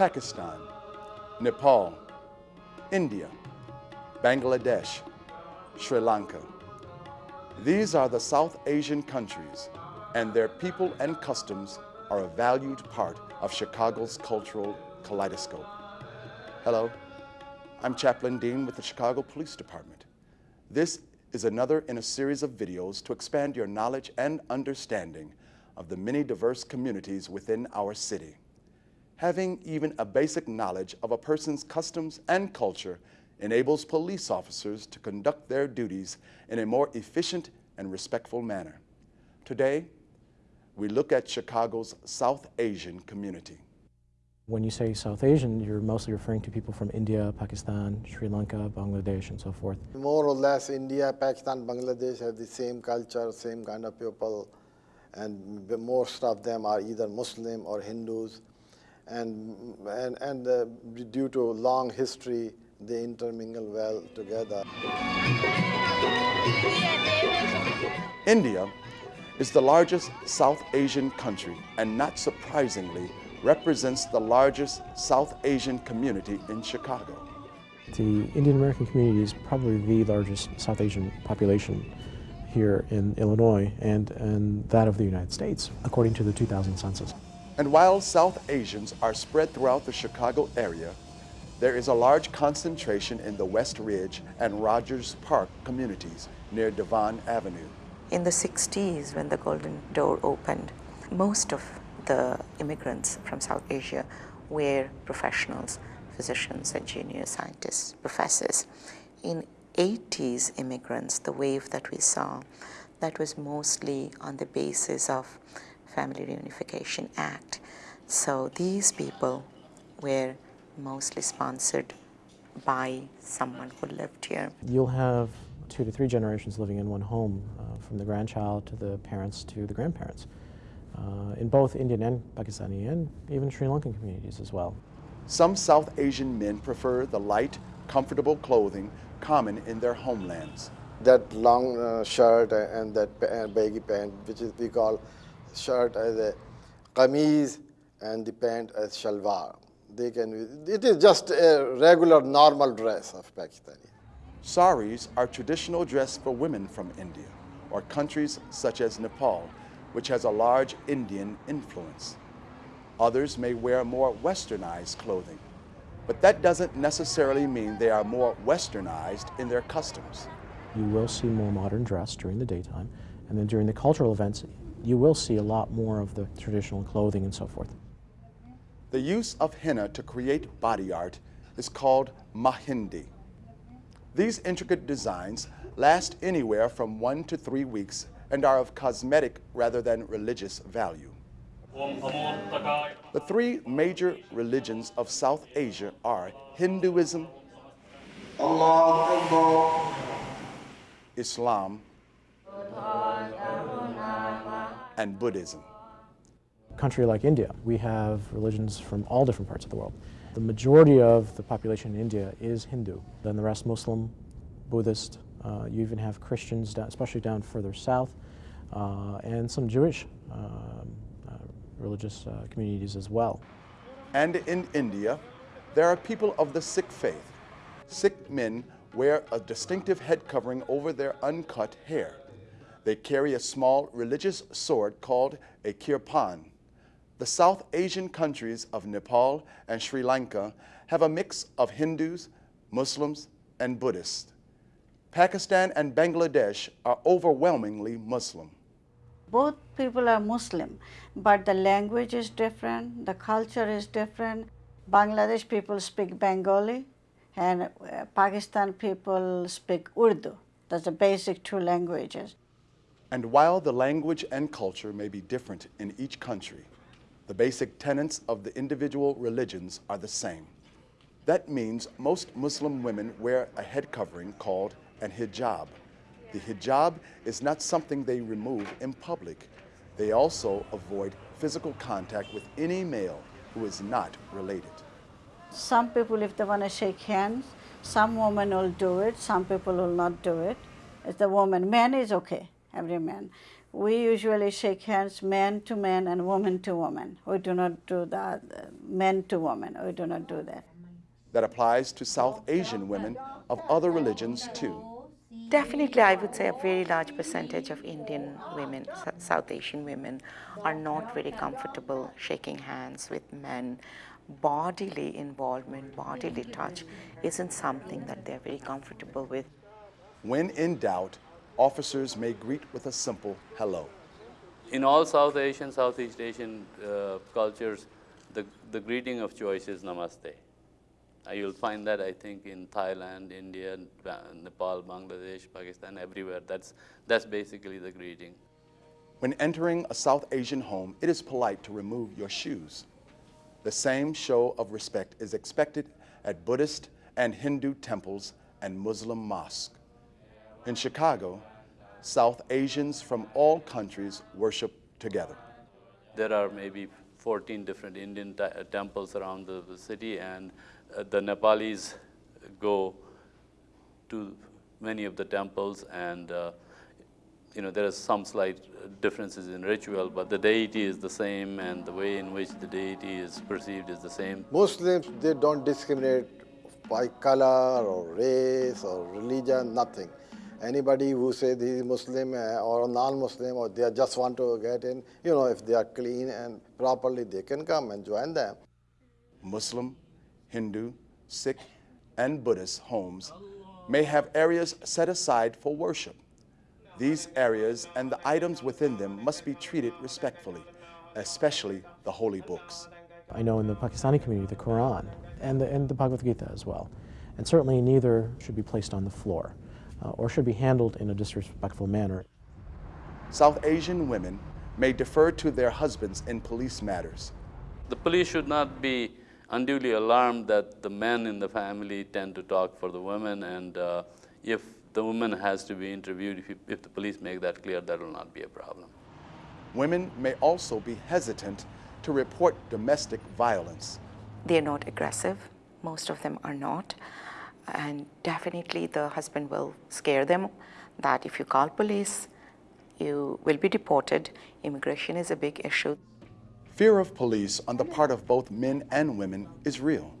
Pakistan, Nepal, India, Bangladesh, Sri Lanka. These are the South Asian countries and their people and customs are a valued part of Chicago's cultural kaleidoscope. Hello, I'm Chaplain Dean with the Chicago Police Department. This is another in a series of videos to expand your knowledge and understanding of the many diverse communities within our city. Having even a basic knowledge of a person's customs and culture enables police officers to conduct their duties in a more efficient and respectful manner. Today, we look at Chicago's South Asian community. When you say South Asian, you're mostly referring to people from India, Pakistan, Sri Lanka, Bangladesh, and so forth. More or less, India, Pakistan, Bangladesh have the same culture, same kind of people, and most of them are either Muslim or Hindus. And, and, and uh, due to long history, they intermingle well together. India is the largest South Asian country and not surprisingly represents the largest South Asian community in Chicago. The Indian American community is probably the largest South Asian population here in Illinois and, and that of the United States, according to the 2000 census. And while South Asians are spread throughout the Chicago area, there is a large concentration in the West Ridge and Rogers Park communities near Devon Avenue. In the 60s, when the Golden Door opened, most of the immigrants from South Asia were professionals, physicians, engineers, scientists, professors. In 80s immigrants, the wave that we saw, that was mostly on the basis of Family Reunification Act. So these people were mostly sponsored by someone who lived here. You'll have two to three generations living in one home, uh, from the grandchild to the parents to the grandparents, uh, in both Indian and Pakistani and even Sri Lankan communities as well. Some South Asian men prefer the light, comfortable clothing common in their homelands. That long uh, shirt and that baggy pant, which is we call shirt as a kameez and the pant as shalwar. They can, it is just a regular normal dress of Pakistani. Saris are traditional dress for women from India or countries such as Nepal, which has a large Indian influence. Others may wear more westernized clothing, but that doesn't necessarily mean they are more westernized in their customs. You will see more modern dress during the daytime, and then during the cultural events, you will see a lot more of the traditional clothing and so forth. The use of henna to create body art is called mehndi. These intricate designs last anywhere from one to three weeks and are of cosmetic rather than religious value. The three major religions of South Asia are Hinduism, Islam, and Buddhism. country like India, we have religions from all different parts of the world. The majority of the population in India is Hindu, then the rest Muslim, Buddhist. Uh, you even have Christians, especially down further south, uh, and some Jewish um, uh, religious uh, communities as well. And in India, there are people of the Sikh faith. Sikh men wear a distinctive head covering over their uncut hair. They carry a small religious sword called a kirpan. The South Asian countries of Nepal and Sri Lanka have a mix of Hindus, Muslims, and Buddhists. Pakistan and Bangladesh are overwhelmingly Muslim. Both people are Muslim, but the language is different, the culture is different. Bangladesh people speak Bengali and uh, Pakistan people speak Urdu. That's the basic two languages. And while the language and culture may be different in each country, the basic tenets of the individual religions are the same. That means most Muslim women wear a head covering called an hijab. The hijab is not something they remove in public. They also avoid physical contact with any male who is not related. Some people, if they want to shake hands, some women will do it, some people will not do it. It's the woman. Man is okay, every man. we usually shake hands man to man and woman to woman. We do not do that, men to woman. We do not do that. That applies to South Asian women of other religions too. Definitely, I would say a very large percentage of Indian women, South Asian women, are not very comfortable shaking hands with men. Bodily involvement, bodily touch isn't something that they're very comfortable with. When in doubt, officers may greet with a simple hello. In all South Asian, Southeast Asian uh, cultures, the, the greeting of choice is namaste. Uh, you'll find that, I think, in Thailand, India, Nepal, Bangladesh, Pakistan, everywhere. That's, that's basically the greeting. When entering a South Asian home, it is polite to remove your shoes. The same show of respect is expected at Buddhist and Hindu temples and Muslim mosques. In Chicago, South Asians from all countries worship together. There are maybe 14 different Indian temples around the, the city, and uh, the Nepalis go to many of the temples, and uh, you know there are some slight differences in ritual, but the deity is the same, and the way in which the deity is perceived is the same. Muslims they don't discriminate by color or race or religion, nothing anybody who says he is Muslim uh, or non-Muslim or they just want to get in, you know, if they are clean and properly, they can come and join them. Muslim, Hindu, Sikh, and Buddhist homes may have areas set aside for worship. These areas and the items within them must be treated respectfully, especially the holy books. I know in the Pakistani community, the Quran and the, and the Bhagavad Gita as well. And certainly neither should be placed on the floor uh, or should be handled in a disrespectful manner. South Asian women may defer to their husbands in police matters. The police should not be unduly alarmed that the men in the family tend to talk for the women and uh, if the woman has to be interviewed, if, you, if the police make that clear, that will not be a problem. Women may also be hesitant to report domestic violence. They're not aggressive. Most of them are not and definitely the husband will scare them that if you call police, you will be deported. Immigration is a big issue. Fear of police on the part of both men and women is real.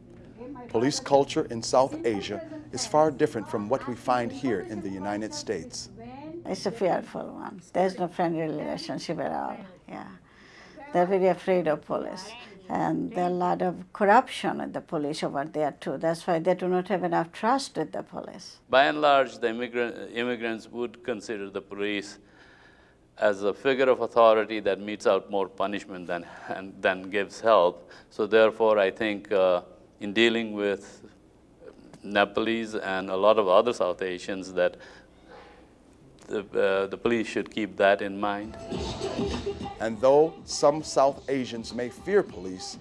Police culture in South Asia is far different from what we find here in the United States. It's a fearful one. There's no friendly relationship at all. Yeah. They're very afraid of police and there are a lot of corruption in the police over there too. That's why they do not have enough trust with the police. By and large, the immigrant, immigrants would consider the police as a figure of authority that metes out more punishment than, and, than gives help. So therefore, I think uh, in dealing with Nepalese and a lot of other South Asians that the, uh, the police should keep that in mind. And though some South Asians may fear police,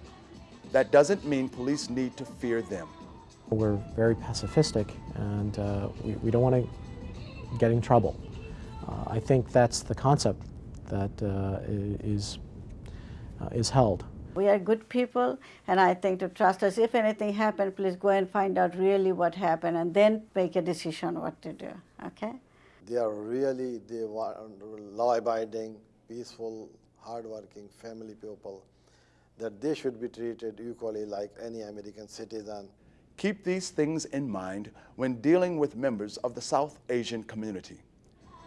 that doesn't mean police need to fear them. We're very pacifistic and uh, we, we, don't want to get in trouble. Uh, I think that's the concept that uh, is, uh, is held. We are good people and I think to trust us, if anything happened, please go and find out really what happened and then make a decision what to do, okay? They are really, they want law-abiding, peaceful, hardworking family people, that they should be treated equally like any American citizen. Keep these things in mind when dealing with members of the South Asian community.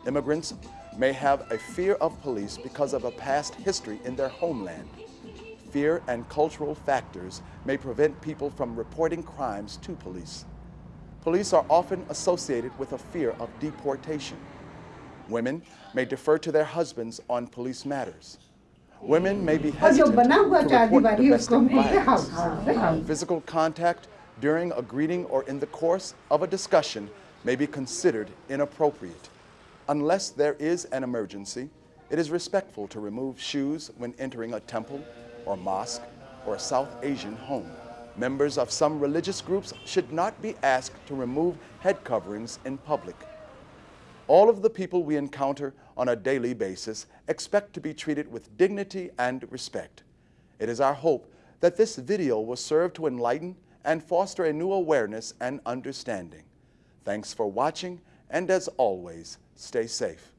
Immigrants may have a fear of police because of a past history in their homeland. Fear and cultural factors may prevent people from reporting crimes to police. Police are often associated with a fear of deportation. Women may defer to their husbands on police matters. Women may be hesitant to report domestic violence. Physical contact during a greeting or in the course of a discussion may be considered inappropriate. Unless there is an emergency, it is respectful to remove shoes when entering a temple or mosque or a South Asian home. Members of some religious groups should not be asked to remove head coverings in public. All of the people we encounter on a daily basis expect to be treated with dignity and respect. It is our hope that this video will serve to enlighten and foster a new awareness and understanding. Thanks for watching, and as always, stay safe.